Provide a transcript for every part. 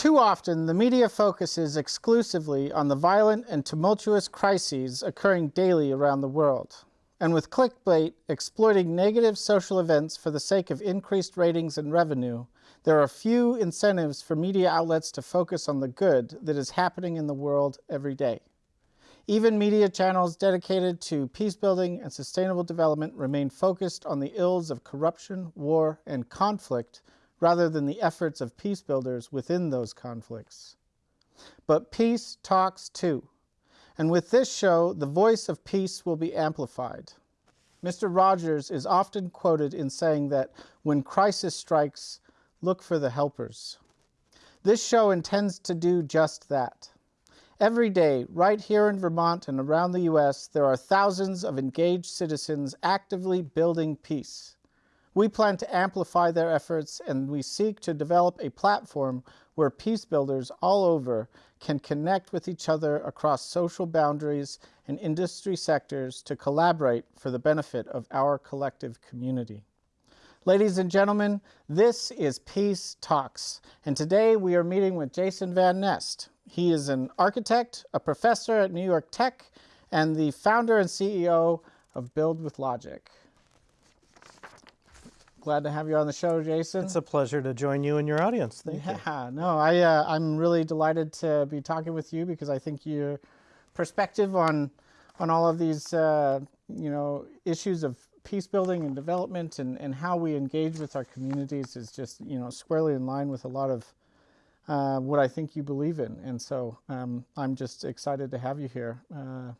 Too often, the media focuses exclusively on the violent and tumultuous crises occurring daily around the world. And with clickbait exploiting negative social events for the sake of increased ratings and revenue, there are few incentives for media outlets to focus on the good that is happening in the world every day. Even media channels dedicated to peace building and sustainable development remain focused on the ills of corruption, war, and conflict rather than the efforts of peace builders within those conflicts. But peace talks too. And with this show, the voice of peace will be amplified. Mr. Rogers is often quoted in saying that when crisis strikes, look for the helpers. This show intends to do just that. Every day, right here in Vermont and around the U.S., there are thousands of engaged citizens actively building peace. We plan to amplify their efforts and we seek to develop a platform where peace builders all over can connect with each other across social boundaries and industry sectors to collaborate for the benefit of our collective community. Ladies and gentlemen, this is Peace Talks, and today we are meeting with Jason Van Nest. He is an architect, a professor at New York Tech, and the founder and CEO of Build with Logic. Glad to have you on the show, Jason. It's a pleasure to join you and your audience. Thank yeah, you. Yeah, no, I, uh, I'm really delighted to be talking with you because I think your perspective on, on all of these, uh, you know, issues of peace building and development and, and how we engage with our communities is just, you know, squarely in line with a lot of uh, what I think you believe in. And so um, I'm just excited to have you here. Uh,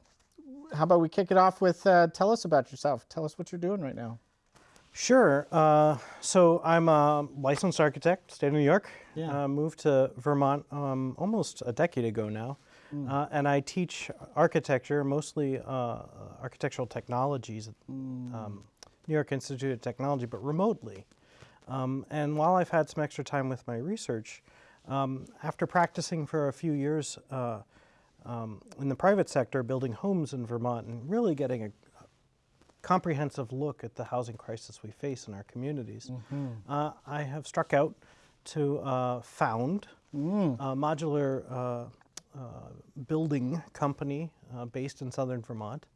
how about we kick it off with uh, tell us about yourself. Tell us what you're doing right now. Sure. Uh, so I'm a licensed architect, state of New York. Yeah. Uh, moved to Vermont um, almost a decade ago now. Mm. Uh, and I teach architecture, mostly uh, architectural technologies at mm. um, New York Institute of Technology, but remotely. Um, and while I've had some extra time with my research, um, after practicing for a few years uh, um, in the private sector, building homes in Vermont and really getting a, comprehensive look at the housing crisis we face in our communities, mm -hmm. uh, I have struck out to uh, found mm. a modular uh, uh building company uh, based in southern Vermont.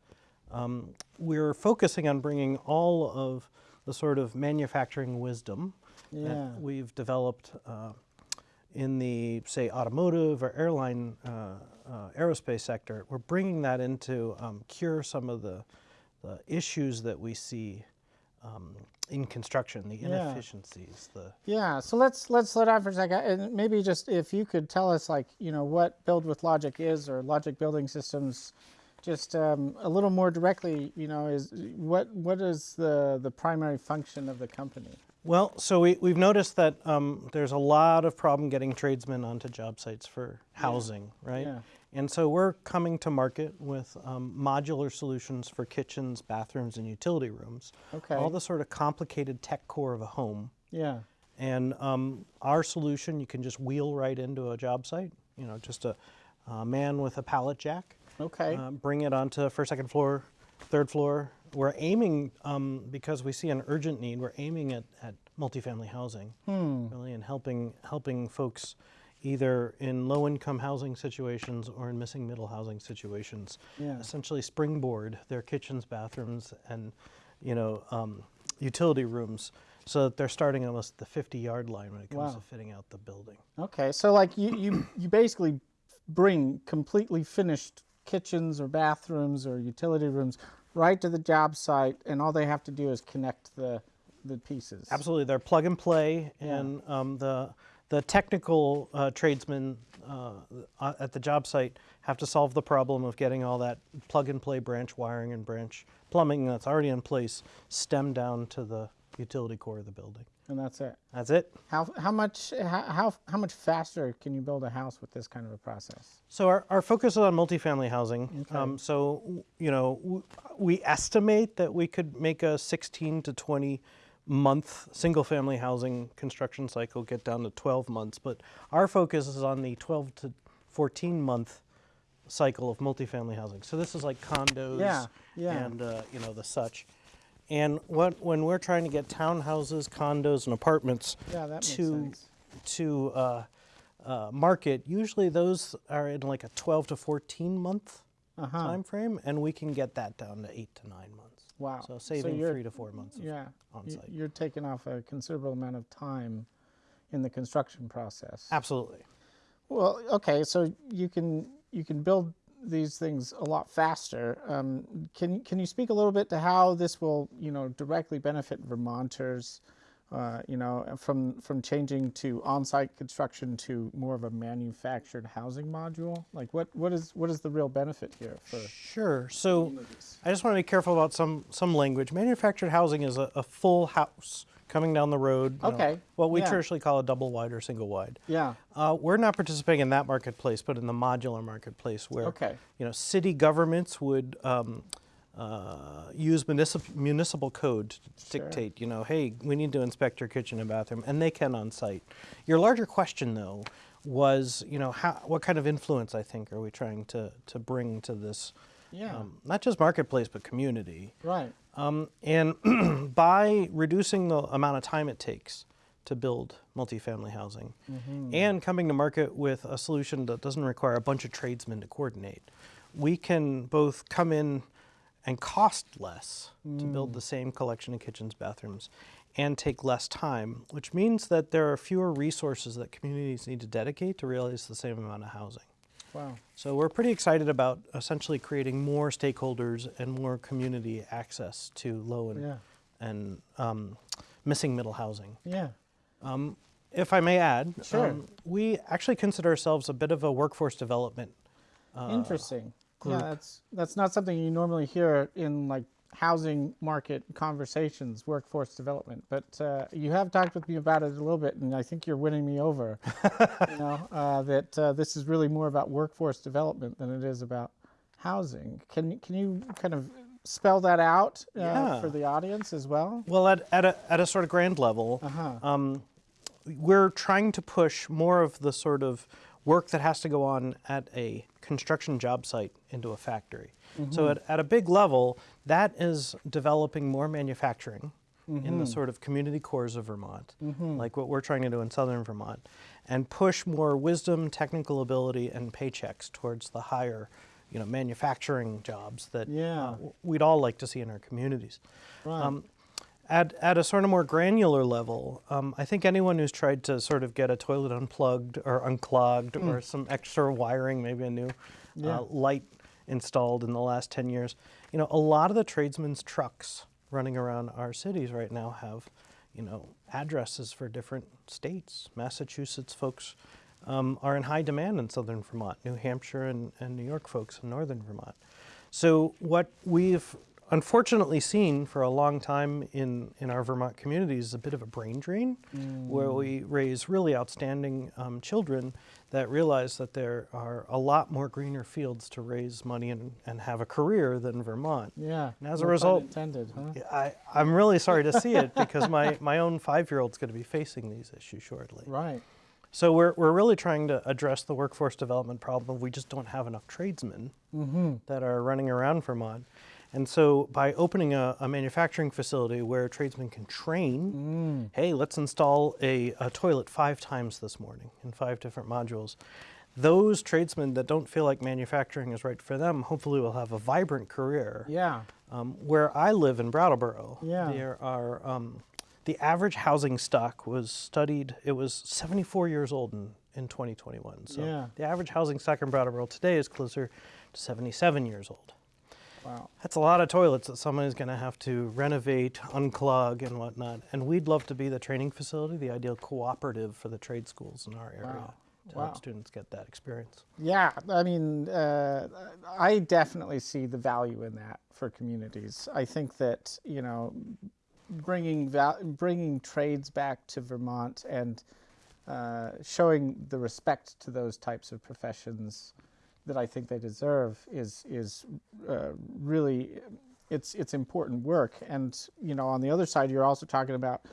Um, we're focusing on bringing all of the sort of manufacturing wisdom yeah. that we've developed uh, in the, say, automotive or airline, aerospace sector. We're bringing that into um, cure some of the the issues that we see um, in construction, the inefficiencies, yeah. the yeah. So let's let's slow down for a second, and maybe just if you could tell us, like you know, what Build with Logic is, or Logic Building Systems, just um, a little more directly. You know, is what what is the the primary function of the company? Well, so we, we've noticed that um, there's a lot of problem getting tradesmen onto job sites for housing, yeah. right? Yeah. And so we're coming to market with um, modular solutions for kitchens, bathrooms, and utility rooms. Okay. All the sort of complicated tech core of a home. Yeah. And um, our solution, you can just wheel right into a job site. You know, just a, a man with a pallet jack. Okay. Uh, bring it onto first, second floor, third floor. We're aiming, um, because we see an urgent need, we're aiming at, at multifamily housing, hmm. really, and helping, helping folks either in low-income housing situations or in missing middle housing situations, yeah. essentially springboard their kitchens, bathrooms, and you know um, utility rooms so that they're starting almost the 50-yard line when it comes wow. to fitting out the building. Okay, so like you, you, you basically bring completely finished kitchens or bathrooms or utility rooms right to the job site and all they have to do is connect the, the pieces. Absolutely, they're plug and play and yeah. um, the the technical uh, tradesmen uh, at the job site have to solve the problem of getting all that plug and play branch wiring and branch plumbing that's already in place stemmed down to the utility core of the building. And that's it. That's it. How, how much how, how much faster can you build a house with this kind of a process? So our, our focus is on multifamily housing. Okay. Um, so you know we estimate that we could make a 16 to 20 month single family housing construction cycle get down to 12 months, but our focus is on the 12 to 14 month cycle of multifamily housing. So this is like condos yeah, yeah. and uh, you know the such. And what when we're trying to get townhouses, condos, and apartments yeah, to to uh, uh, market, usually those are in like a 12 to 14 month Uh-huh. time frame, and we can get that down to eight to nine months. Wow. So saving you're- three to four months. Yeah. on site. You're taking off a considerable amount of time in the construction process. Absolutely. Well, okay, so you can you can build these things a lot faster. Um, can can you speak a little bit to how this will you know directly benefit Vermonters? Uh, you know, from from changing to on-site construction to more of a manufactured housing module. Like, what what is what is the real benefit here for? Sure. So I just want to be careful about some some language. Manufactured housing is a, a full house coming down the road. you know, Okay, what we yeah. traditionally call a double wide or single wide. Yeah. Uh, we're not participating in that marketplace, but in the modular marketplace, where Okay. you know city governments would um, uh, use municipal municipal code to Sure. dictate, you know, hey, we need to inspect your kitchen and bathroom, and they can on site. Your larger question, though, was, you know, how, what kind of influence I think are we trying to to bring to this, Yeah. um, not just marketplace but community. right. Um, and by reducing the amount of time it takes to build multifamily housing and coming to market with a solution that doesn't require a bunch of tradesmen to coordinate, we can both come in and cost less to build the same collection of kitchens, bathrooms, and take less time, which means that there are fewer resources that communities need to dedicate to realize the same amount of housing. Wow. So we're pretty excited about essentially creating more stakeholders and more community access to low and, Yeah. and um, missing middle housing. Yeah. Um, if I may add, Sure. um, we actually consider ourselves a bit of a workforce development. uh, Interesting. Group. Yeah, that's that's not something you normally hear in like housing market conversations, workforce development. But uh, you have talked with me about it a little bit, and I think you're winning me over. you know uh, that uh, this is really more about workforce development than it is about housing. Can you- can you kind of spell that out uh, Yeah. for the audience as well? Well, at, at, a, at a sort of grand level, Uh-huh. um, we're trying to push more of the sort of work that has to go on at a construction job site into a factory. So at, at a big level, that is developing more manufacturing in the sort of community cores of Vermont, like what we're trying to do in southern Vermont, and push more wisdom, technical ability, and paychecks towards the higher, you know, manufacturing jobs that Yeah. uh, we'd all like to see in our communities. Right. Um, at, at a sort of more granular level, um, I think anyone who's tried to sort of get a toilet unplugged or unclogged or some extra wiring, maybe a new Yeah. uh, light installed in the last 10 years, you know, a lot of the tradesmen's trucks running around our cities right now have, you know, addresses for different states. Massachusetts folks um, are in high demand in southern Vermont, New Hampshire and, and New York folks in northern Vermont. So what we've unfortunately seen for a long time in, in our Vermont communities a bit of a brain drain, where we raise really outstanding um, children that realize that there are a lot more greener fields to raise money and, and have a career than Vermont. yeah. and as a result- intended, huh? I, I'm really sorry to see it because my, my own five-year-old's going to be facing these issues shortly. Right. So we're, we're really trying to address the workforce development problem. We just don't have enough tradesmen that are running around Vermont. And so by opening a, a manufacturing facility where tradesmen can train, hey, let's install a, a toilet five times this morning in five different modules. Those tradesmen that don't feel like manufacturing is right for them, hopefully will have a vibrant career. Yeah. Um, where I live in Brattleboro, Yeah. there are um, the average housing stock was studied. It was 74 years old in, in 2021. So Yeah. the average housing stock in Brattleboro today is closer to 77 years old. Wow. That's a lot of toilets that someone is going to have to renovate, unclog, and whatnot. And we'd love to be the training facility, the ideal cooperative for the trade schools in our area Wow. to Wow. help students get that experience. Yeah, I mean, uh, I definitely see the value in that for communities. I think that you know, bringing val- bringing trades back to Vermont and uh, showing the respect to those types of professions that I think they deserve is is uh, really it's it's important work. And you know, on the other side, you're also talking about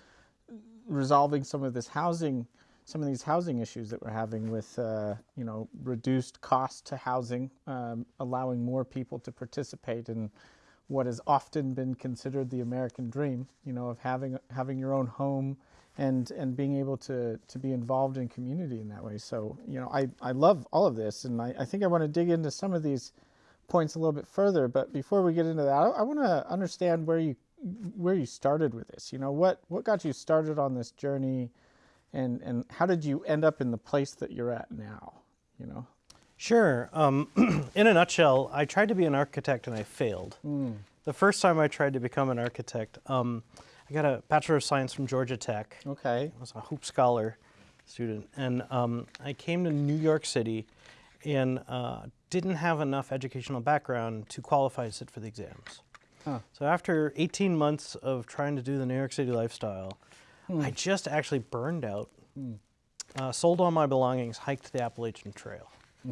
resolving some of this housing, some of these housing issues that we're having with, uh, you know, reduced cost to housing, um, allowing more people to participate in what has often been considered the American dream, you know, of having having your own home and and being able to to be involved in community in that way. So you know, I I love all of this, and I, I think I want to dig into some of these points a little bit further. But before we get into that, I, I want to understand where you where you started with this. You know, what what got you started on this journey, and and how did you end up in the place that you're at now? You know. Sure. Um, in a nutshell, I tried to be an architect and I failed. The first time I tried to become an architect, um, I got a Bachelor of Science from Georgia Tech. Okay. I was a HOPE Scholar student, and um, I came to New York City and uh, didn't have enough educational background to qualify to sit for the exams. Huh. So after 18 months of trying to do the New York City lifestyle, I just actually burned out, uh, sold all my belongings, hiked the Appalachian Trail.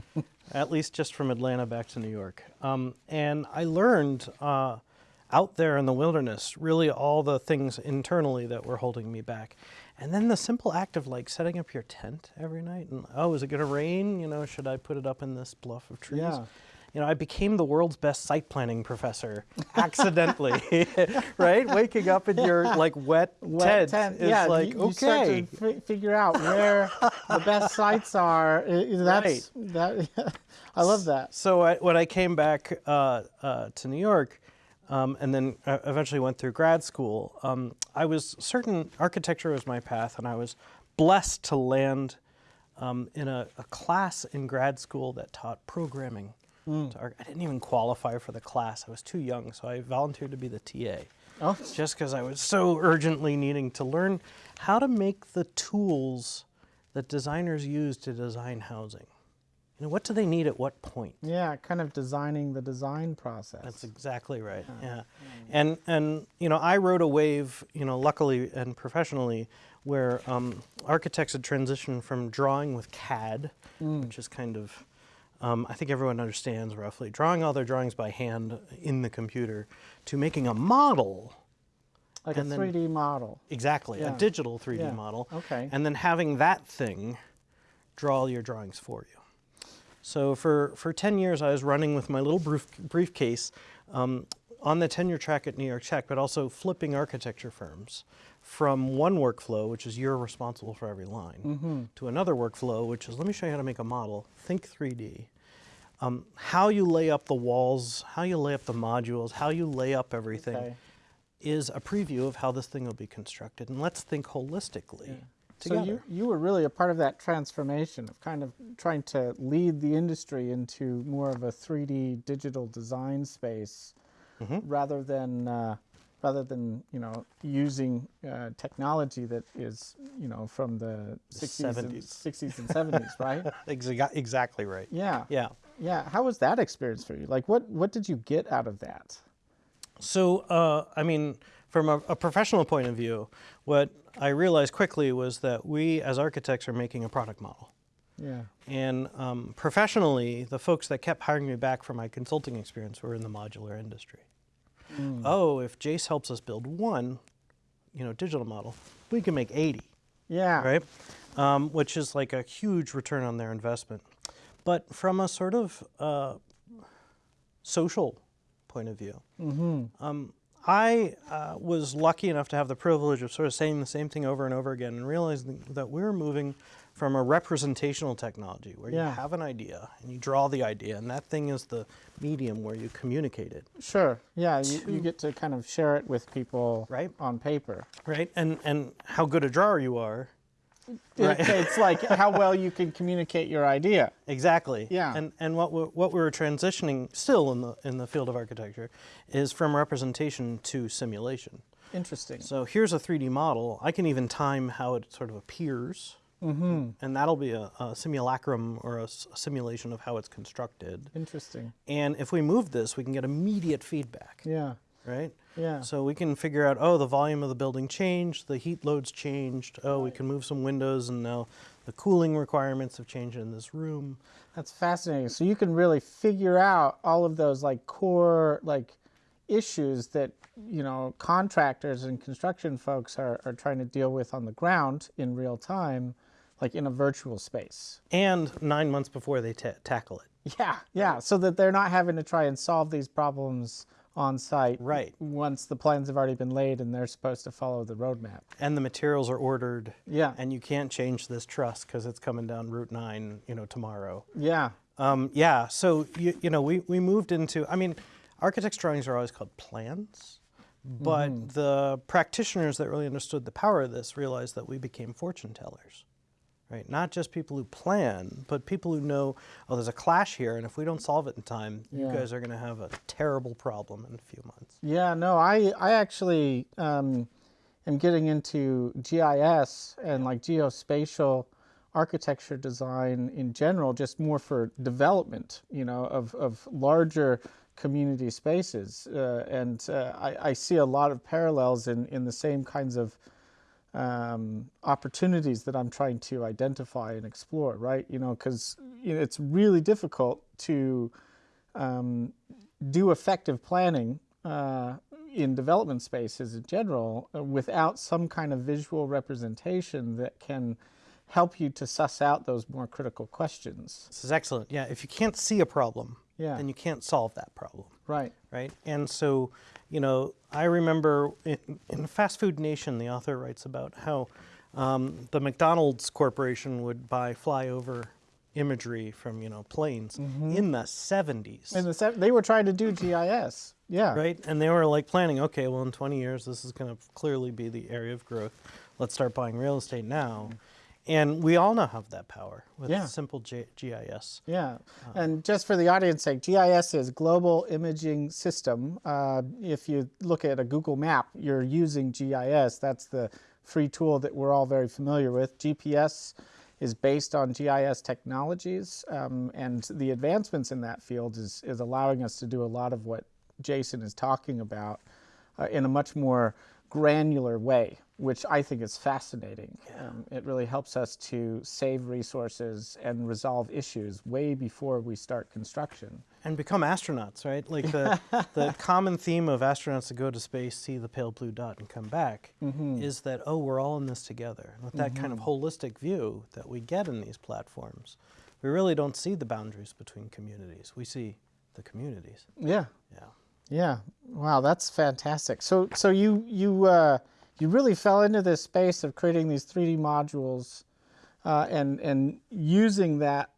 at least just from Atlanta back to New York. Um, and I learned uh, out there in the wilderness really all the things internally that were holding me back. And then the simple act of like setting up your tent every night and oh, is it going to rain? You know, should I put it up in this bluff of trees? Yeah. You know, I became the world's best site planning professor accidentally, right? Waking up in your like wet, Wet tent, tent, is yeah, like you, you okay. fi- figure out where the best sites are. That's that. I love that. So I, when I came back uh, uh, to New York, um, and then uh, eventually went through grad school, um, I was certain architecture was my path, and I was blessed to land um, in a, a class in grad school that taught programming. arch- I didn't even qualify for the class; I was too young, so I volunteered to be the TA Oh, just because I was so urgently needing to learn how to make the tools that designers use to design housing. You know, what do they need at what point? yeah, kind of designing the design process. That's exactly right. Yeah, and and you know, I rode a wave. You know, luckily and professionally, where um, architects had transitioned from drawing with CAD, which is kind of, um, I think everyone understands roughly, drawing all their drawings by hand in the computer, to making a model. like a 3D model. Exactly, Yeah. a digital 3D Yeah. model. Okay. And then having that thing draw all your drawings for you. So for, for 10 years, I was running with my little brief, briefcase um, on the tenure track at New York Tech, but also flipping architecture firms from one workflow, which is you're responsible for every line, Mm-hmm. to another workflow, which is let me show you how to make a model, think 3D. Um, how you lay up the walls, how you lay up the modules, how you lay up everything Okay. is a preview of how this thing will be constructed. And let's think holistically So together. you you were really a part of that transformation of kind of trying to lead the industry into more of a 3D digital design space, Mm-hmm. rather than uh, rather than you know using uh, technology that is you know from the 60s and 70s. 60s and 70s, right? Exa- exactly right. Yeah. Yeah. Yeah. How was that experience for you? Like, what what did you get out of that? So, uh, I mean, from a, a professional point of view, what I realized quickly was that we as architects are making a product model. Yeah. And um, professionally, the folks that kept hiring me back for my consulting experience were in the modular industry. Oh, if Jace helps us build one, you know, digital model, we can make 80. Yeah. right? Um, which is like a huge return on their investment. But from a sort of uh, social point of view, Hmm. um, I uh, was lucky enough to have the privilege of sort of saying the same thing over and over again and realizing that we're moving from a representational technology where Yeah. you have an idea and you draw the idea, and that thing is the medium where you communicate it. Sure. Yeah. You, you get to kind of share it with people Right. on paper. Right, and and how good a drawer you are, It- it's like how well you can communicate your idea. Exactly. Yeah. And and what we're, what we're transitioning still in the in the field of architecture is from representation to simulation. Interesting. So here's a 3D model. I can even time how it sort of appears, Mm-hmm. and that'll be a, a simulacrum or a simulation of how it's constructed. Interesting. And if we move this, we can get immediate feedback, Yeah. right? Yeah. So we can figure out, oh, the volume of the building changed, the heat loads changed. Oh, we can move some windows, and now the cooling requirements have changed in this room. That's fascinating. So you can really figure out all of those like core like issues that you know contractors and construction folks are, are trying to deal with on the ground in real time, like in a virtual space. and nine months before they ta tackle it. Yeah, yeah. So that they're not having to try and solve these problems on site. Right. Once the plans have already been laid and they're supposed to follow the roadmap. And the materials are ordered. Yeah. And you can't change this truss because it's coming down Route 9, you know, tomorrow. Yeah. Um, yeah, so, you, you know, we, we moved into, I mean, architect's drawings are always called plans, but Mm-hmm. the practitioners that really understood the power of this realized that we became fortune tellers. Right, not just people who plan, but people who know, oh, there's a clash here, and if we don't solve it in time, you guys are going to have a terrible problem in a few months. Yeah, no, I I actually um, am getting into GIS and like geospatial architecture design in general, just more for development, you know, of, of larger community spaces. Uh, and uh, I, I see a lot of parallels in, in the same kinds of um, opportunities that I'm trying to identify and explore, right? You know, because you know, it's really difficult to um, do effective planning uh, in development spaces in general uh, without some kind of visual representation that can help you to suss out those more critical questions. This is excellent. Yeah, if you can't see a problem, Yeah. then you can't solve that problem. Right. right? And so, you know, I remember in, in Fast Food Nation, the author writes about how um, the McDonald's Corporation would buy flyover imagery from, you know, planes in the 70s. And the, se- they were trying to do GIS. Yeah. Right, and they were like planning. Okay, well, in 20 years, this is going to clearly be the area of growth. Let's start buying real estate now, and we all now have that power with Yeah. simple G- GIS. Yeah, and just for the audience sake, GIS is Global Imaging System. Uh, if you look at a Google map, you're using GIS. That's the free tool that we're all very familiar with. GPS is based on GIS technologies, um, and the advancements in that field is, is allowing us to do a lot of what Jason is talking about uh, in a much more granular way, which I think is fascinating. Um, it really helps us to save resources and resolve issues way before we start construction. and become astronauts, right? Like the, the common theme of astronauts that go to space, see the pale blue dot, and come back is that, oh, we're all in this together. With that kind of holistic view that we get in these platforms, we really don't see the boundaries between communities. We see the communities. Yeah, Yeah. yeah. Wow, that's fantastic. So, so you you uh, you really fell into this space of creating these 3D modules, uh, and and using that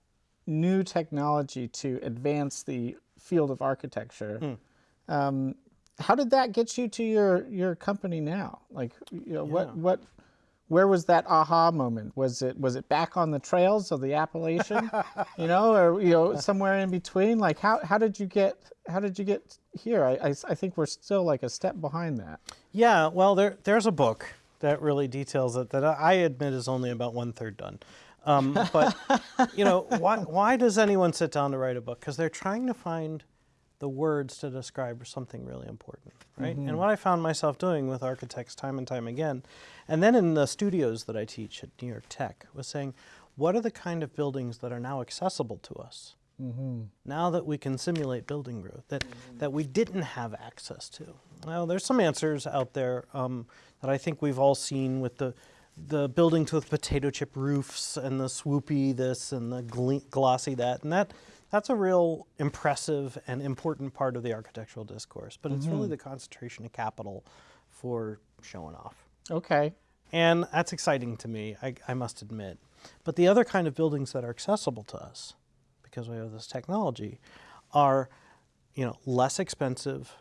new technology to advance the field of architecture. Um, how did that get you to your your company now? Like, you know, Yeah. what what where was that aha moment? Was it was it back on the trails of the Appalachian, you know, or you know somewhere in between? Like, how how did you get how did you get here? I, I, I think we're still like a step behind that. Yeah, well, there, there's a book that really details it that I admit is only about one third done. Um, but, you know, why, why does anyone sit down to write a book? Because they're trying to find the words to describe something really important, right? And mm-hmm. what I found myself doing with architects time and time again, and then in the studios that I teach at New York Tech, was saying, what are the kind of buildings that are now accessible to us? Mm-hmm. now that we can simulate building growth that, mm-hmm. that we didn't have access to. Well, there's some answers out there um, that I think we've all seen with the, the buildings with potato chip roofs and the swoopy this and the glossy that. And that, that's a real impressive and important part of the architectural discourse. But it's really mm. the concentration of capital for showing off. Okay. And that's exciting to me, I, I must admit. But the other kind of buildings that are accessible to us, because we have this technology, are you know less expensive,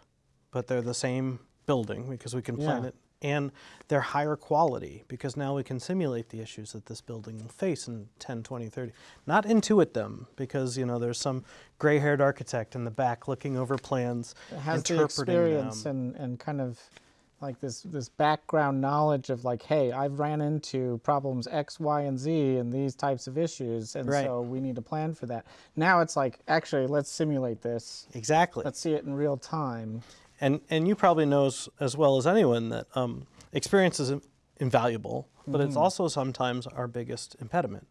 but they're the same building because we can plan Yeah. it, and they're higher quality because now we can simulate the issues that this building will face in 10, 20, 30. Not intuit them because you know there's some gray-haired architect in the back looking over plans, It has the interpreting experience them. and, and kind of like this this background knowledge of like, hey, I've ran into problems X, Y, and Z and these types of issues, and Right. so we need to plan for that. Now it's like, actually, let's simulate this. Exactly. Let's see it in real time. And and you probably know as, as well as anyone that um, experience is invaluable, but it's also sometimes our biggest impediment.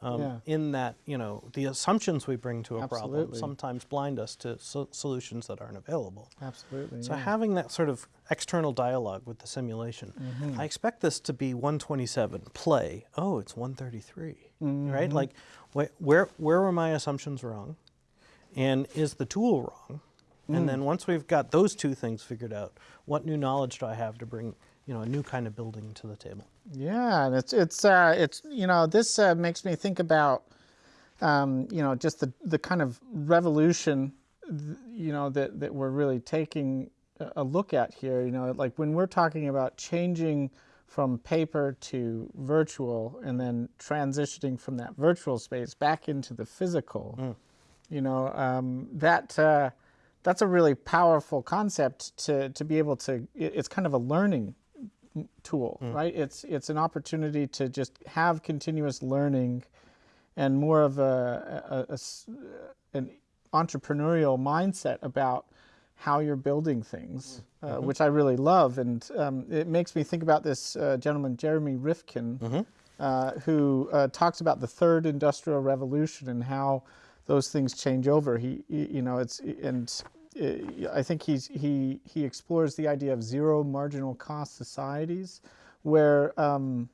Um, Yeah. In that you know the assumptions we bring to a problem sometimes blind us to so- solutions that aren't available. Absolutely. So yeah. having that sort of external dialogue with the simulation, Mm-hmm. I expect this to be 127 play. Oh, it's 133, Mm-hmm. right? Like, wh- where where were my assumptions wrong, and is the tool wrong? And then once we've got those two things figured out, what new knowledge do I have to bring, you know, a new kind of building to the table? Yeah, and it's it's uh, it's you know this uh, makes me think about um, you know just the the kind of revolution you know that that we're really taking a- a look at here. You know, like when we're talking about changing from paper to virtual and then transitioning from that virtual space back into the physical. You know um, that. Uh, that's a really powerful concept to, to be able to it's kind of a learning tool, right? It's it's an opportunity to just have continuous learning, and more of a an entrepreneurial mindset about how you're building things, uh, which I really love, and um, it makes me think about this uh, gentleman Jeremy Rifkin, uh, who uh, talks about the third industrial revolution and how those things change over. He, you know, it's and uh, I think he's he he explores the idea of zero marginal cost societies, where um,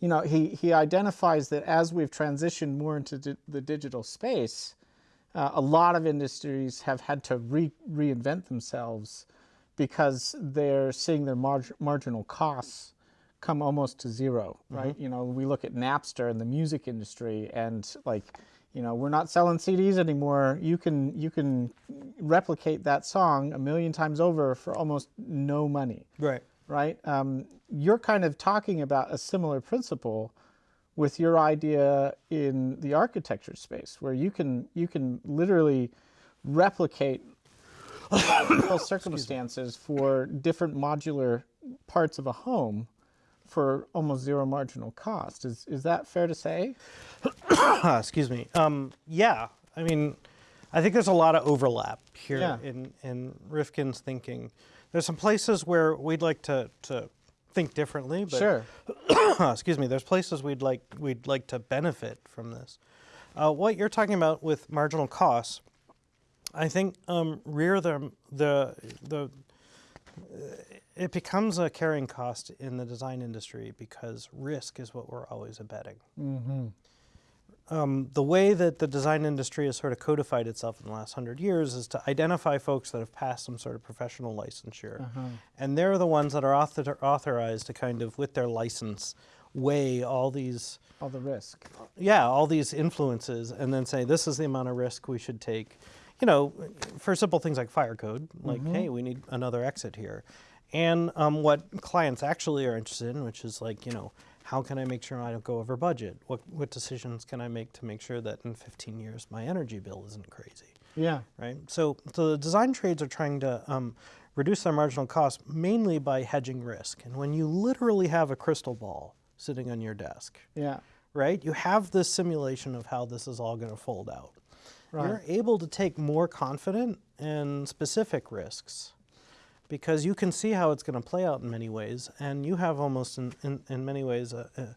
you know he he identifies that as we've transitioned more into di- the digital space, uh, a lot of industries have had to re- reinvent themselves because they're seeing their marg- marginal costs come almost to 0 right? You know, we look at Napster and the music industry, and like, you know, we're not selling CDs anymore. You can you can replicate that song a million times over for almost no money Right. right? Um, you're kind of talking about a similar principle with your idea in the architecture space, where you can you can literally replicate circumstances for different modular parts of a home for almost zero marginal cost. Is is that fair to say? Excuse me. Um, yeah, I mean, I think there's a lot of overlap here Yeah. in, in Rifkin's thinking. There's some places where we'd like to, to think differently, but Sure. excuse me, there's places we'd like we'd like to benefit from this. Uh, what you're talking about with marginal costs, I think um, rear the the the it becomes a carrying cost in the design industry because risk is what we're always abetting. Um, the way that the design industry has sort of codified itself in the last hundred years is to identify folks that have passed some sort of professional licensure, and they're the ones that are author- authorized to kind of, with their license, weigh all these All the risk. yeah, all these influences, and then say this is the amount of risk we should take. You know, for simple things like fire code, like hey, we need another exit here, and um, what clients actually are interested in, which is like you know, how can I make sure I don't go over budget? What what decisions can I make to make sure that in 15 years my energy bill isn't crazy? Yeah. right? So, so the design trades are trying to um, reduce their marginal cost mainly by hedging risk. And when you literally have a crystal ball sitting on your desk, Yeah. right, you have this simulation of how this is all going to fold out. Right. You're able to take more confident and specific risks because you can see how it's going to play out in many ways, and you have almost in, in, in many ways a, a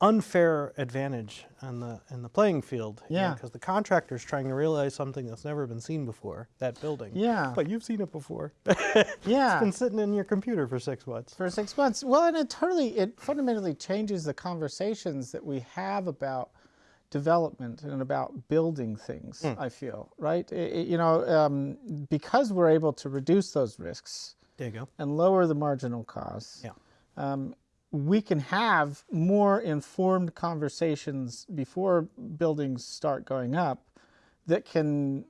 unfair advantage on the in the playing field. Yeah. Because the contractor's trying to realize something that's never been seen before, that building. Yeah. But you've seen it before. Yeah. it's been sitting in your computer for six months. for six months. Well, and it totally, it fundamentally changes the conversations that we have about development and about building things. I feel right. I- I- you know, um, because we're able to reduce those risks There you go. and lower the marginal costs. Yeah. Um, we can have more informed conversations before buildings start going up that can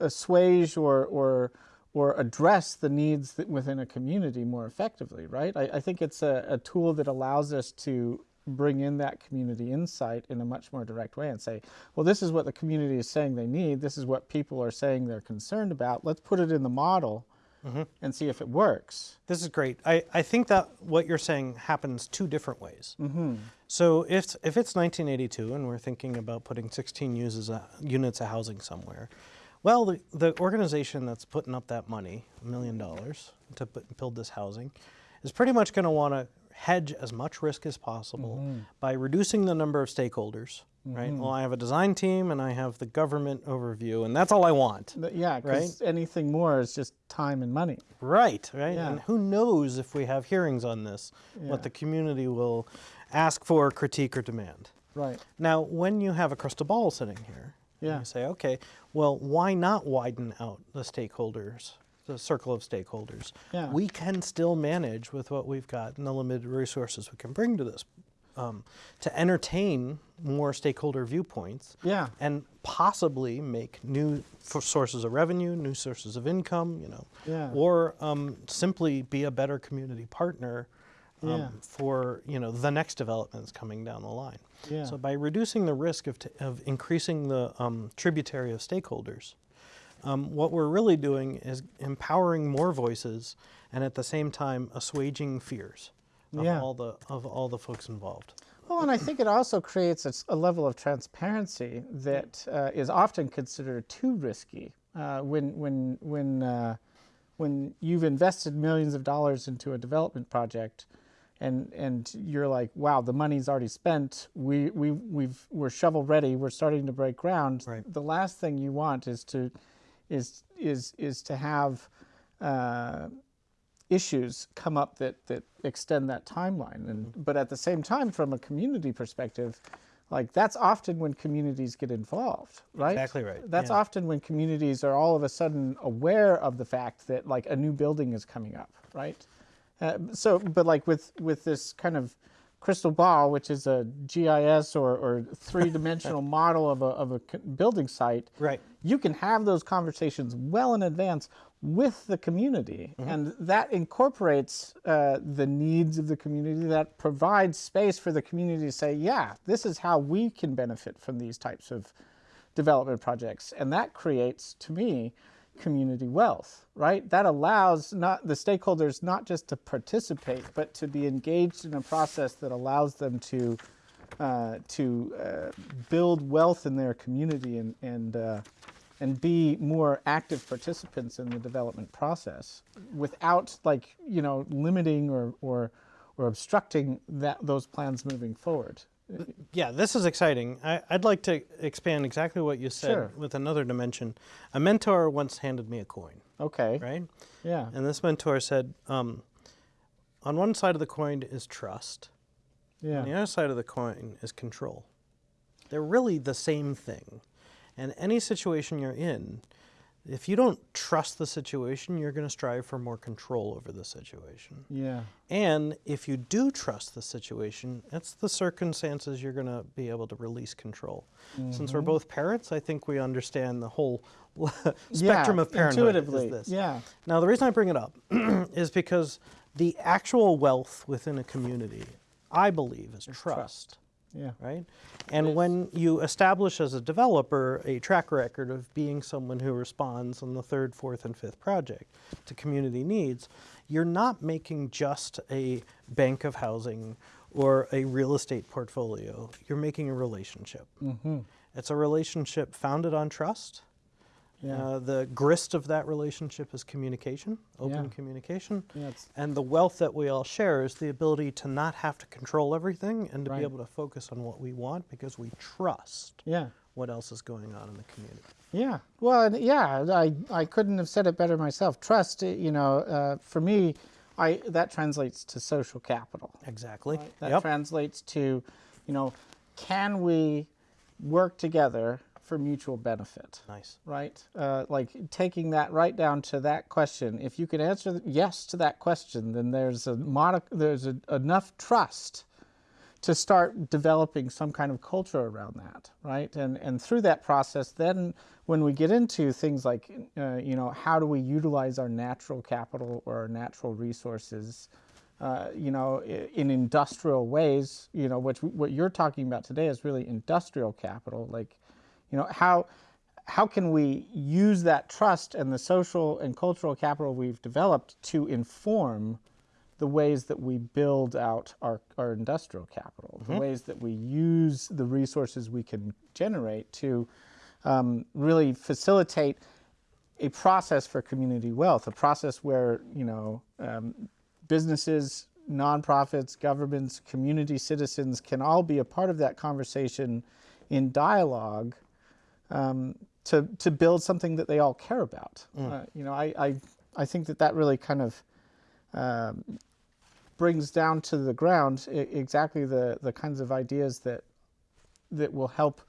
assuage or or or address the needs that within a community more effectively, right? I, I think it's a, a tool that allows us to bring in that community insight in a much more direct way and say, well, this is what the community is saying they need. This is what people are saying they're concerned about. Let's put it in the model and see if it works. This is great. I, I think that what you're saying happens two different ways. Mm-hmm. So if, if it's 1982 and we're thinking about putting 16 uses, uh, units of housing somewhere, well, the, the organization that's putting up that money, a million dollars, to put, build this housing, is pretty much going to want to hedge as much risk as possible mm-hmm. by reducing the number of stakeholders. Right. Mm-hmm. Well, I have a design team and I have the government overview, and that's all I want. But yeah, because anything more is just time and money. Right, right. Yeah. And who knows if we have hearings on this, Yeah. what the community will ask for, critique, or demand. Right. Now, when you have a crystal ball sitting here, Yeah. You say, okay, well, why not widen out the stakeholders, the circle of stakeholders? Yeah. We can still manage with what we've got and the limited resources we can bring to this um, to entertain more stakeholder viewpoints Yeah. and possibly make new sources of revenue, new sources of income, you know, Yeah. or um, simply be a better community partner um, Yeah. for you know the next developments coming down the line. Yeah. So by reducing the risk of, t- of increasing the um, tributary of stakeholders, um, what we're really doing is empowering more voices and at the same time assuaging fears of Yeah. all the of all the folks involved. Well, and I think it also creates a level of transparency that uh, is often considered too risky. Uh, when when when uh, when you've invested millions of dollars into a development project, and and you're like, wow, the money's already spent. We we we've we're shovel ready. We're starting to break ground. Right. The last thing you want is to is is is to have uh, issues come up that that extend that timeline. And but at the same time from a community perspective like that's often when communities get involved right? Exactly right, that's yeah. often when communities are all of a sudden aware of the fact that like a new building is coming up right? Uh, so but like with with this kind of crystal ball which is a gis or, or three-dimensional model of a, of a building site Right. you can have those conversations well in advance with the community. And that incorporates uh, the needs of the community that provides space for the community to say yeah this is how we can benefit from these types of development projects. And that creates to me community wealth right that allows not the stakeholders not just to participate but to be engaged in a process that allows them to uh, to uh, build wealth in their community and and uh, and be more active participants in the development process without like you know limiting or or or obstructing that those plans moving forward. Yeah, this is exciting. I, I'd like to expand exactly what you said Sure. with another dimension. A mentor once handed me a coin, Okay. right? Yeah. And this mentor said, um, on one side of the coin is trust, Yeah. on the other side of the coin is control. They're really the same thing. And any situation you're in, if you don't trust the situation, you're going to strive for more control over the situation. Yeah. And if you do trust the situation, it's the circumstances you're going to be able to release control. Since Mm-hmm. we're both parents, I think we understand the whole spectrum yeah. of parenthood. Intuitively. Is this. Yeah. Now, the reason I bring it up is because the actual wealth within a community, I believe, is trust Yeah. right? And when you establish as a developer a track record of being someone who responds on the third, fourth, and fifth project to community needs, you're not making just a bank of housing or a real estate portfolio. You're making a relationship. Mm-hmm. It's a relationship founded on trust. Yeah. Uh, the grist of that relationship is communication, open Yeah. communication. Yeah, And the wealth that we all share is the ability to not have to control everything and to Right. be able to focus on what we want because we trust Yeah. what else is going on in the community. Yeah. Well, yeah, I, I couldn't have said it better myself. Trust, eh, you know, uh, for me, I that translates to social capital. Exactly. That Yep. translates to, you know, can we work together for mutual benefit? nice. Right? Uh, like taking that right down to that question. If you can answer yes to that question, then there's a modi- there's a, enough trust to start developing some kind of culture around that, right? And and through that process, then when we get into things like, uh, you know, how do we utilize our natural capital or our natural resources, uh, you know, in industrial ways, you know, which what you're talking about today is really industrial capital, like, you know, how how can we use that trust and the social and cultural capital we've developed to inform the ways that we build out our, our industrial capital, the ways that we use the resources we can generate to um, really facilitate a process for community wealth, a process where you know um, businesses, nonprofits, governments, community citizens can all be a part of that conversation in dialogue um, to to build something that they all care about. Uh, you know, I, I I think that that really kind of um, brings down to the ground I- exactly the the kinds of ideas that that will help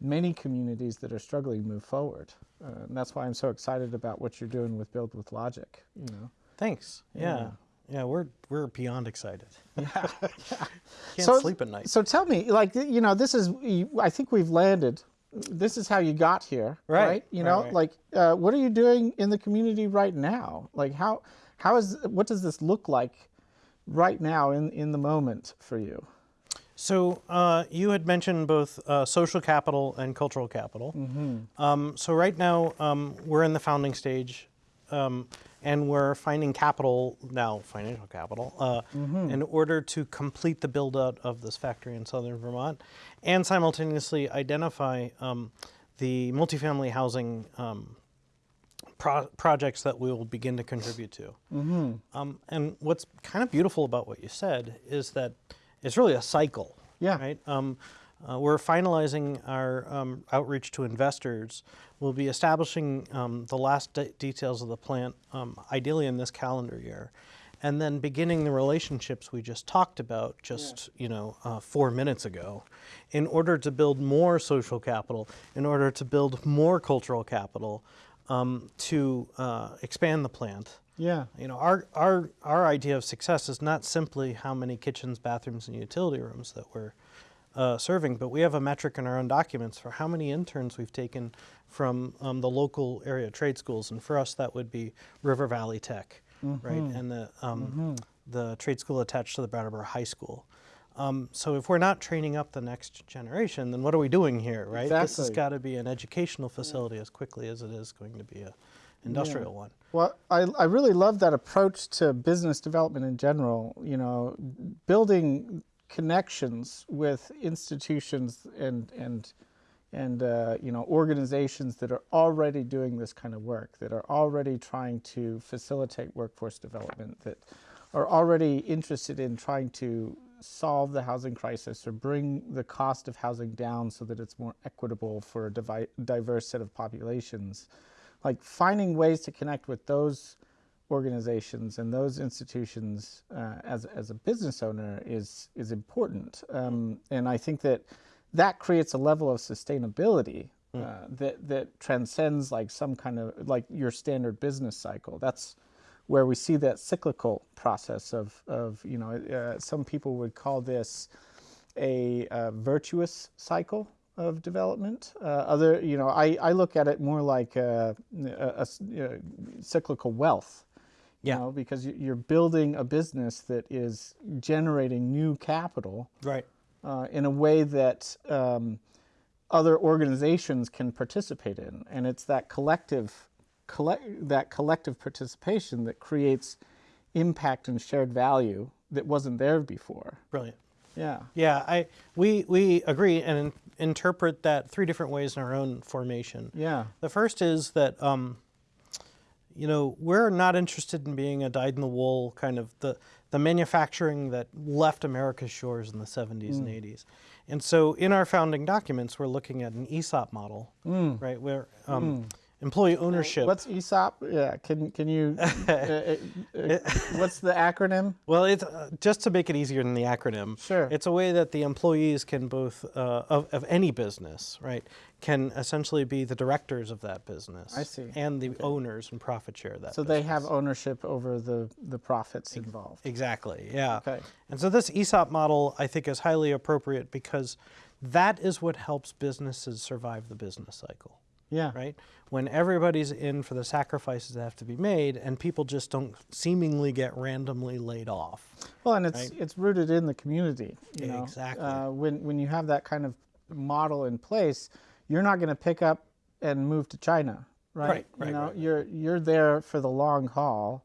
many communities that are struggling move forward. Uh, and that's why I'm so excited about what you're doing with Build with Logic. You know. Thanks. Yeah. Yeah, we're we're beyond excited. Yeah. Can't So- sleep at night. So tell me, like you know, this is I think we've landed. This is how you got here, Right, right? You know, right. like uh, what are you doing in the community right now? Like how how is what does this look like right now in in the moment for you? So uh, you had mentioned both uh, social capital and cultural capital. Um, so right now um, we're in the founding stage, um, and we're finding capital now, financial capital, uh, in order to complete the build out of this factory in southern Vermont, and simultaneously identify um, the multifamily housing um, pro- projects that we will begin to contribute to. Um, and what's kind of beautiful about what you said is that it's really a cycle. Yeah. Right. Uh, we're finalizing our um, outreach to investors. We'll be establishing um, the last de- details of the plant, um, ideally in this calendar year, and then beginning the relationships we just talked about just you know uh, four minutes ago, in order to build more social capital, in order to build more cultural capital, um, to uh, expand the plant. Yeah. You know, our, our, our idea of success is not simply how many kitchens, bathrooms, and utility rooms that we're uh, serving, but we have a metric in our own documents for how many interns we've taken from um, the local area trade schools. And for us, that would be River Valley Tech, right? And the, um, the trade school attached to the Brattleboro High School. Um, so if we're not training up the next generation, then what are we doing here, right? This has got to be an educational facility as quickly as it is going to be an industrial one. Well, I, I really love that approach to business development in general. You know, building connections with institutions and and and uh, you know organizations that are already doing this kind of work, that are already trying to facilitate workforce development, that are already interested in trying to solve the housing crisis or bring the cost of housing down so that it's more equitable for a diverse set of populations. Like finding ways to connect with those organizations and those institutions uh, as, as a business owner is is important um, and I think that that creates a level of sustainability uh, that that transcends like some kind of like your standard business cycle that's where we see that cyclical process of of you know uh, some people would call this a uh, virtuous cycle of development. Uh, other, you know, I, I look at it more like a you know, cyclical wealth. You Yeah. know, because you- you're building a business that is generating new capital Right. uh, in a way that um, other organizations can participate in, and it's that collective, collect, that collective participation that creates impact and shared value that wasn't there before. Brilliant. Yeah. Yeah, I we we agree and in, interpret that three different ways in our own formation. Yeah. The first is that um, you know we're not interested in being a dyed-in-the-wool kind of the the manufacturing that left America's shores in the 70s and mm. 80s. And so in our founding documents, we're looking at an ESOP model, mm. right, where um, mm. Employee ownership. What's ESOP? Yeah, can can you? uh, uh, uh, what's the acronym? Well, it's uh, just to make it easier than the acronym. Sure. It's a way that the employees can both uh, of, of any business, right, can essentially be the directors of that business. I see. And the owners and profit share that. So they have ownership over the the profits involved. Exactly. Yeah. Okay. And so this ESOP model, I think, is highly appropriate because that is what helps businesses survive the business cycle. Yeah. Right? When everybody's in for the sacrifices that have to be made and people just don't seemingly get randomly laid off. Well, and it's it's rooted in the community. You know? Exactly. Uh, when when you have that kind of model in place, you're not going to pick up and move to China, right? Right, right, you know, right, right. you're you're there for the long haul,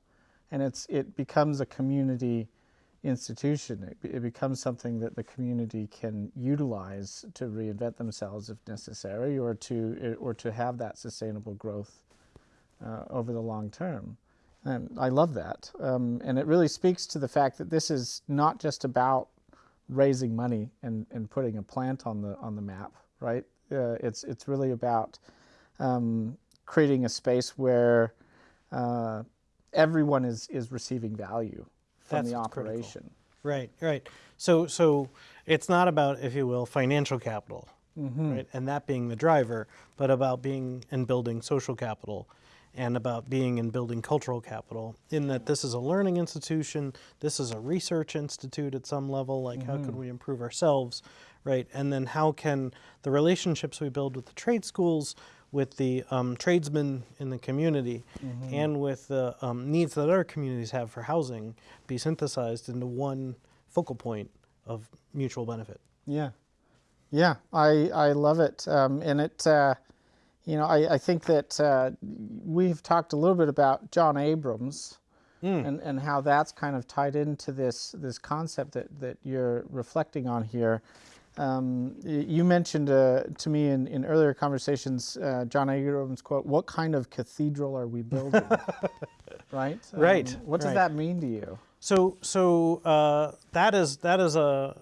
and it's it becomes a community institution. It, it becomes something that the community can utilize to reinvent themselves if necessary, or to or to have that sustainable growth uh, over the long term. And I love that. Um, and it really speaks to the fact that this is not just about raising money and, and putting a plant on the on the map, right? Uh, it's it's really about um, creating a space where uh, everyone is is receiving value from That's the what's critical. operation. Right, right. So, so it's not about, if you will, financial capital. Mm-hmm. right? And that being the driver, but about being and building social capital and about being and building cultural capital in that this is a learning institution, this is a research institute at some level, like how can mm-hmm. we improve ourselves, right? And then how can the relationships we build with the trade schools, with the um, tradesmen in the community, and with the um, needs that other communities have for housing be synthesized into one focal point of mutual benefit. Yeah, yeah, I I love it, um, and it. Uh, you know, I, I think that uh, we've talked a little bit about John Abrams and, and how that's kind of tied into this this concept that, that you're reflecting on here. Um, you mentioned uh, to me in, in earlier conversations, uh, John Abrams quote, "What kind of cathedral are we building?" right. Right, Um, what does right. that mean to you? So, so uh, that is that is a,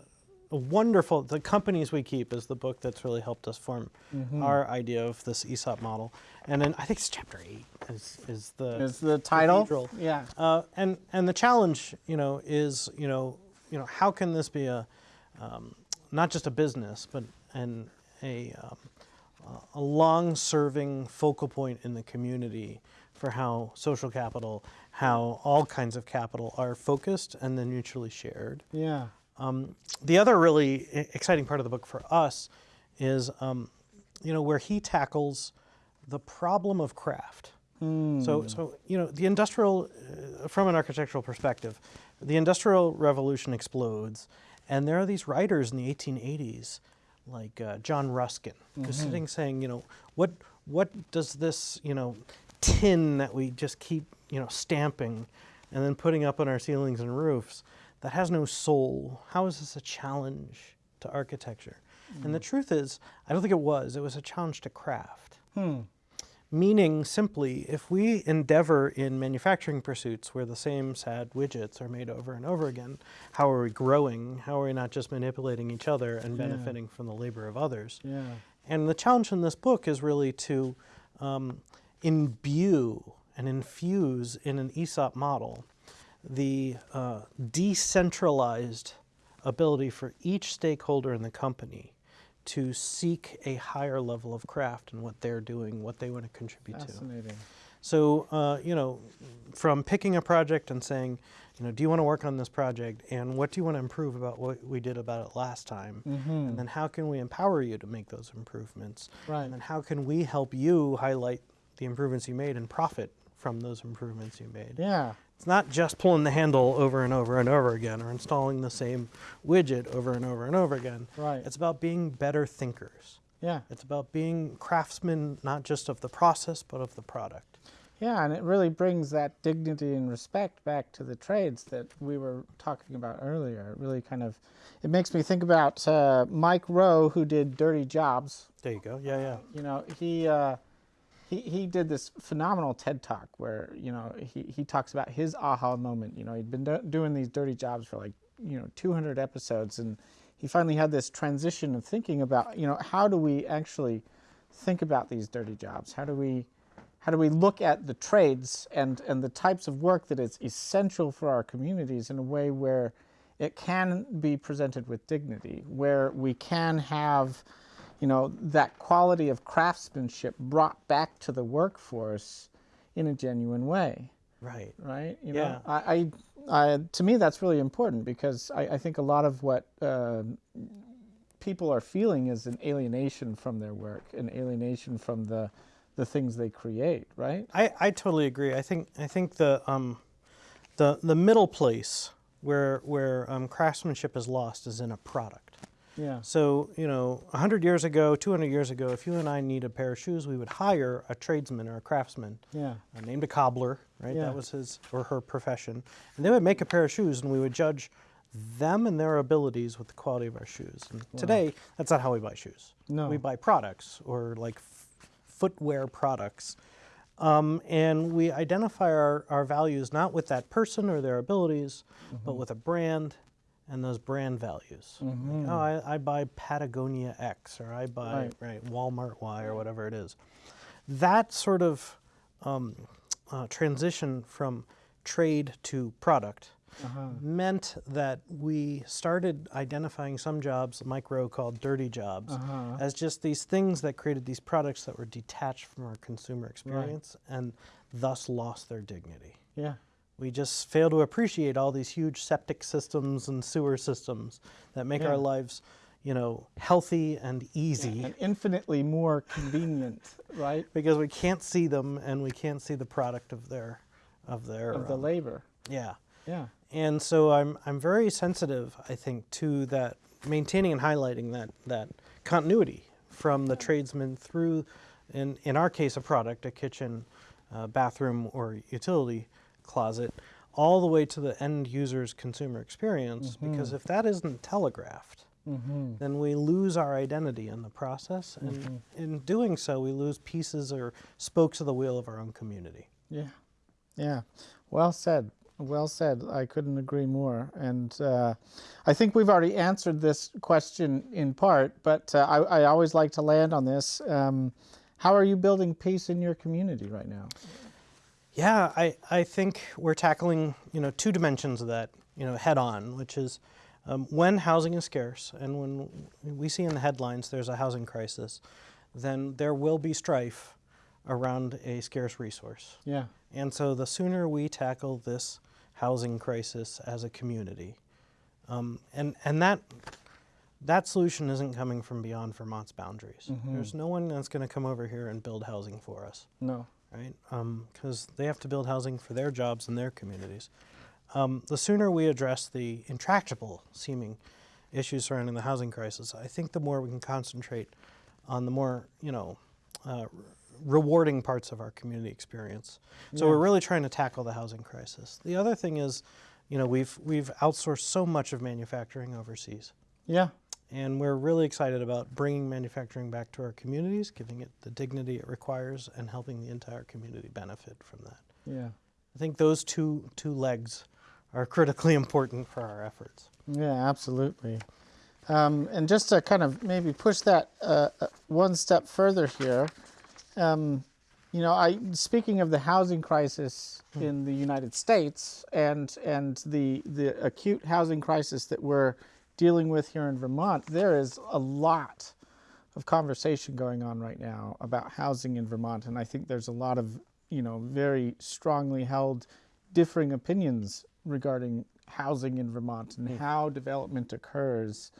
a wonderful. The companies we keep is the book that's really helped us form Mm-hmm. our idea of this ESOP model. And then I think it's chapter eight is is the Is the title? Cathedral. Yeah. Uh, and and the challenge, you know, is you know, you know, how can this be a um, not just a business, but and a um, a long-serving focal point in the community for how social capital, how all kinds of capital are focused and then mutually shared. Yeah. Um, the other really exciting part of the book for us is, um, you know, where he tackles the problem of craft. So, so you know, the industrial, uh, from an architectural perspective, the industrial revolution explodes, and there are these writers in the 1880s, like uh, John Ruskin, who's mm-hmm. sitting saying, you know, what what does this, you know, tin that we just keep, you know, stamping, and then putting up on our ceilings and roofs, that has no soul. How is this a challenge to architecture? And the mm. truth is, I don't think it was. It was a challenge to craft. Hmm. Meaning, simply, if we endeavor in manufacturing pursuits where the same sad widgets are made over and over again, how are we growing? How are we not just manipulating each other and benefiting from the labor of others? Yeah. And the challenge in this book is really to um, imbue and infuse in an ESOP model the uh, decentralized ability for each stakeholder in the company to seek a higher level of craft in what they're doing, what they want to contribute to. Fascinating. So, uh, you know, from picking a project and saying, you know, do you want to work on this project and what do you want to improve about what we did about it last time? And then how can we empower you to make those improvements? Right. And then how can we help you highlight the improvements you made and profit from those improvements you made? Yeah. It's not just pulling the handle over and over and over again or installing the same widget over and over and over again. Right. It's about being better thinkers. Yeah. It's about being craftsmen, not just of the process, but of the product. Yeah, and it really brings that dignity and respect back to the trades that we were talking about earlier. It really kind of, it makes me think about uh, Mike Rowe, who did Dirty Jobs. There you go. Yeah, yeah. You know, he uh, he he did this phenomenal TED talk where you know he he talks about his aha moment. You know, he'd been do- doing these dirty jobs for like you know 200 episodes, and he finally had this transition of thinking about you know how do we actually think about these dirty jobs? How do we how do we look at the trades and and the types of work that is essential for our communities in a way where it can be presented with dignity, where we can have you know, that quality of craftsmanship brought back to the workforce in a genuine way, Right. right? You Yeah. know, I, I, I, to me, that's really important because I, I think a lot of what uh, people are feeling is an alienation from their work, an alienation from the, the things they create, right? I, I totally agree. I think I think the um, the the middle place where where um, craftsmanship is lost is in a product. Yeah. So you know, hundred years ago, two hundred years ago, if you and I need a pair of shoes, we would hire a tradesman or a craftsman. Yeah. uh, named a cobbler, right? Yeah. That was his or her profession. And they would make a pair of shoes, and we would judge them and their abilities with the quality of our shoes. And today, that's not how we buy shoes. No. We buy products or like f- footwear products. Um, and we identify our, our values not with that person or their abilities, but with a brand and those brand values. Like, oh, I, I buy Patagonia X or I buy Right. right. Walmart Y or whatever it is. That sort of um, uh, transition from trade to product meant that we started identifying some jobs, Mike Rowe called dirty jobs, as just these things that created these products that were detached from our consumer experience and thus lost their dignity. Yeah. We just fail to appreciate all these huge septic systems and sewer systems that make Yeah. our lives, you know, healthy and easy And infinitely more convenient, right? because we can't see them and we can't see the product of their of their Of the um, labor. yeah. Yeah. And so I'm I'm very sensitive, I think, to that maintaining and highlighting that that continuity from the tradesman through, in in our case, a product, a kitchen, uh, bathroom, or utility closet, all the way to the end user's consumer experience. Because if that isn't telegraphed, then we lose our identity in the process, and in doing so, we lose pieces or spokes of the wheel of our own community. Yeah, yeah. Well said. Well said. I couldn't agree more. And uh, I think we've already answered this question in part, but uh, I, I always like to land on this. Um, how are you building peace in your community right now? Yeah, I, I think we're tackling you know two dimensions of that you know head on, which is um, when housing is scarce and when we see in the headlines there's a housing crisis, then there will be strife around a scarce resource. Yeah. And so the sooner we tackle this housing crisis as a community, um, and and that that solution isn't coming from beyond Vermont's boundaries. There's no one that's going to come over here and build housing for us No. Right? Because they have to build housing for their jobs and their communities. Um, the sooner we address the intractable seeming issues surrounding the housing crisis, I think the more we can concentrate on the more, you know, uh, rewarding parts of our community experience. So we're really trying to tackle the housing crisis. The other thing is, you know, we've we've outsourced so much of manufacturing overseas. Yeah. And we're really excited about bringing manufacturing back to our communities, giving it the dignity it requires, and helping the entire community benefit from that. Yeah. I think those two, two legs are critically important for our efforts. Yeah, absolutely. Um, and just to kind of maybe push that uh, uh, one step further here, um, you know, I speaking of the housing crisis in the United States and and the the acute housing crisis that we're dealing with here in Vermont, there is a lot of conversation going on right now about housing in Vermont, and I think there's a lot of you know very strongly held differing opinions regarding housing in Vermont and how development occurs.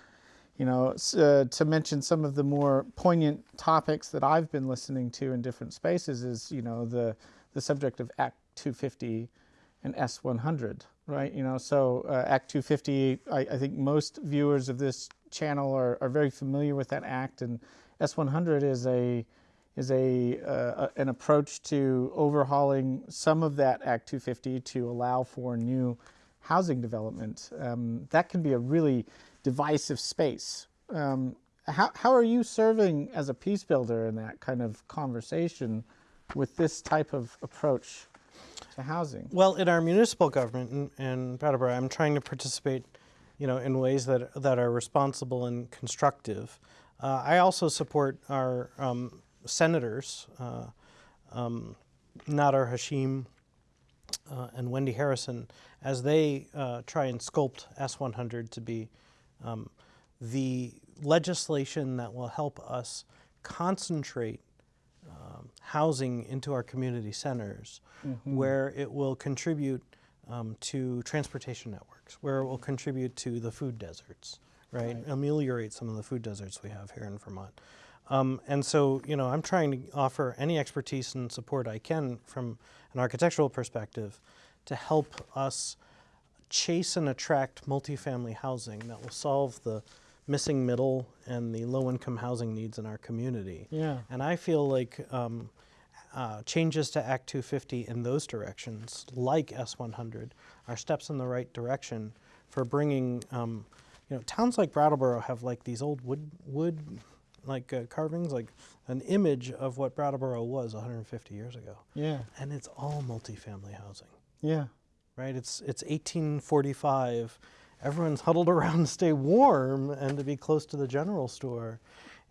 You know, uh, to mention some of the more poignant topics that I've been listening to in different spaces is you know the the subject of Act 250 and S100, right? You know, so uh, Act 250, I, I think most viewers of this channel are, are very familiar with that act, and S100 is a is a, uh, an approach to overhauling some of that Act 250 to allow for new housing development. Um, that can be a really divisive space. Um, how, how are you serving as a peace builder in that kind of conversation with this type of approach to housing? Well, in our municipal government in, in Brattleboro, I'm trying to participate, you know, in ways that that are responsible and constructive. Uh, I also support our um, senators, uh, um, Nader Hashim uh, and Wendy Harrison, as they uh, try and sculpt S100 to be um, the legislation that will help us concentrate housing into our community centers, where it will contribute um, to transportation networks, where it will contribute to the food deserts, right? Ameliorate some of the food deserts we have here in Vermont. Um, and so, you know, I'm trying to offer any expertise and support I can from an architectural perspective to help us chase and attract multifamily housing that will solve the missing middle and the low income housing needs in our community. Yeah. And I feel like um, uh, changes to Act 250 in those directions, like S100, are steps in the right direction for bringing, um, you know, towns like Brattleboro have like these old wood, wood like uh, carvings, like an image of what Brattleboro was 150 years ago. Yeah. And it's all multifamily housing Yeah. right? It's it's 1845. Everyone's huddled around to stay warm and to be close to the general store.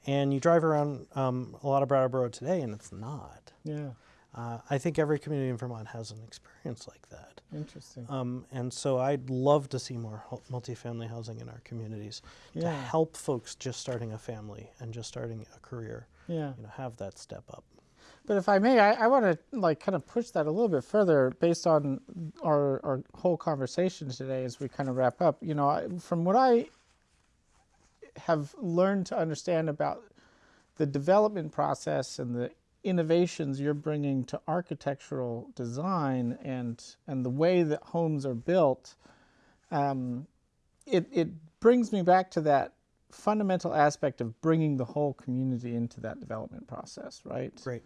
And you drive around um, a lot of Brattleboro today, and it's not. Yeah. Uh, I think every community in Vermont has an experience like that. Interesting. Um, and so I'd love to see more multifamily housing in our communities to help folks just starting a family and just starting a career, yeah. you know, have that step up. But if I may, I, I want to like kind of push that a little bit further based on our, our whole conversation today as we kind of wrap up. You know, I, from what I have learned to understand about the development process and the innovations you're bringing to architectural design and and the way that homes are built, um, it it brings me back to that fundamental aspect of bringing the whole community into that development process, right? Great.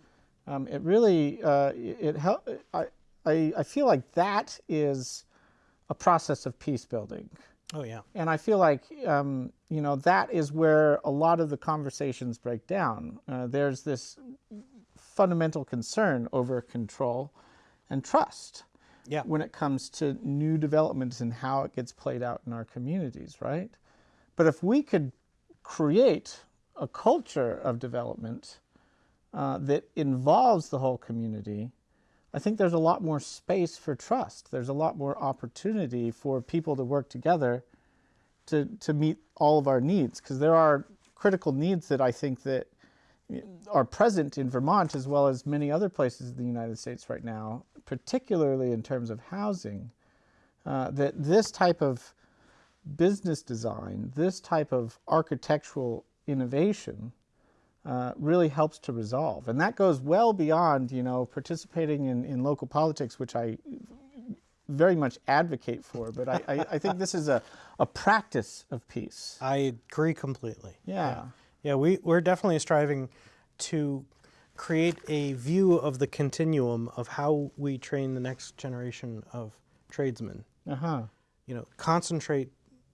Um, it really uh, it, it help. I, I I feel like that is a process of peace building, Oh, yeah. and I feel like um, you know that is where a lot of the conversations break down. Uh, there's this fundamental concern over control and trust Yeah. when it comes to new developments and how it gets played out in our communities, right? But if we could create a culture of development uh, that involves the whole community, I think there's a lot more space for trust. There's a lot more opportunity for people to work together to, to meet all of our needs because there are critical needs that I think that are present in Vermont as well as many other places in the United States right now, particularly in terms of housing, uh, that this type of business design, this type of architectural innovation uh, really helps to resolve. And that goes well beyond, you know, participating in, in local politics, which I very much advocate for, but I, I, I think this is a, a practice of peace. I agree completely. Yeah. Yeah, we, we're definitely striving to create a view of the continuum of how we train the next generation of tradesmen. Uh huh. You know, concentrate,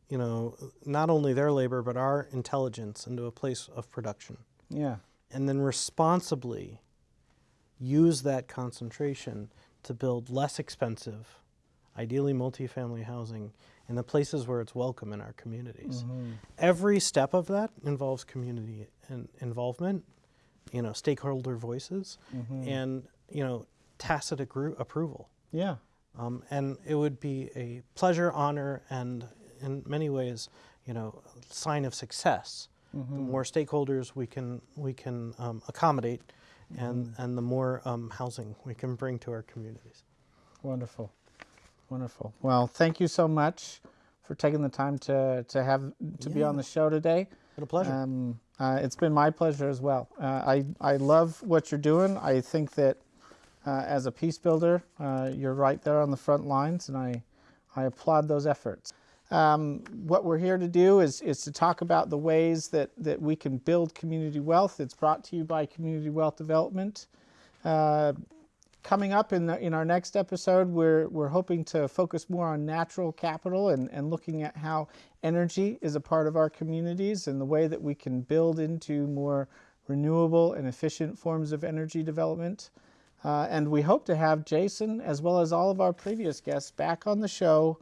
you know, not only their labor, but our intelligence into a place of production. Yeah. And then responsibly use that concentration to build less expensive, ideally multifamily housing in the places where it's welcome in our communities. Every step of that involves community in- involvement, you know, stakeholder voices, and you know, tacit approval. Yeah. Um, and it would be a pleasure, honor, and in many ways, you know, sign of success. The more stakeholders we can we can um, accommodate, and and the more um, housing we can bring to our communities. Wonderful. Wonderful. Well, thank you so much for taking the time to, to have to be on the show today. Been a pleasure. Um, uh, it's been my pleasure as well. Uh, I, I love what you're doing. I think that uh, as a peace builder, uh, you're right there on the front lines, and I, I applaud those efforts. Um, what we're here to do is, is to talk about the ways that, that we can build community wealth. It's brought to you by Community Wealth Development. Uh, coming up in, the, in our next episode, we're, we're hoping to focus more on natural capital and, and looking at how energy is a part of our communities and the way that we can build into more renewable and efficient forms of energy development. Uh, and we hope to have Jason, as well as all of our previous guests, back on the show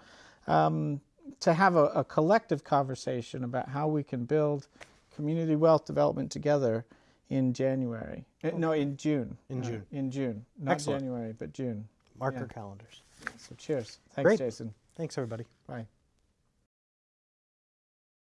um, to have a, a collective conversation about how we can build community wealth development together in January. Uh, No, in June. In Uh, June. in June. Not Excellent. January, but June. Mark yeah. your calendars. So cheers. Thanks, Great. Jason. Thanks, everybody. Bye.